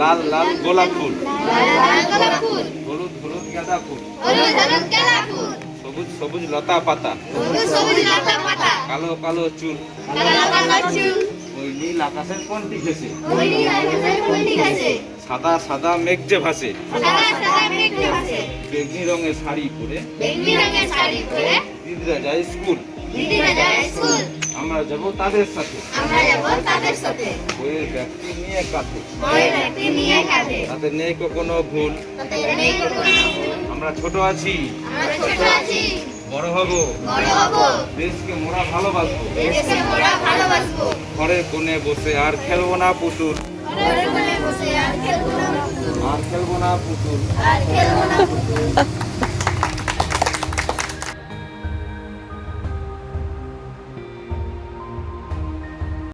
লাল লাল গোলাপ ফুল। হলুদ হলুদ গাঁদা ফুল। সবুজ সবুজ লতা পাতা। কালো কালো চুল। ওই নীল আকাশের কোনটি ঘেসে সাদা সাদা মেঘ যে ভাসে। বেগনি রঙের শাড়ি পরে শাড়ি পরে দিদিরা যায় স্কুল। দিদিরা যায় স্কুল। আমরা যাব তাদের সাথে। তাদের নেই কোনো ভুল। আমরা ছোট আছি বড় হব দেশকে মোরা ভালোবাসবো ঘরের কোণে বসে আর খেলব না পুতুল আর খেলব না পুতুল।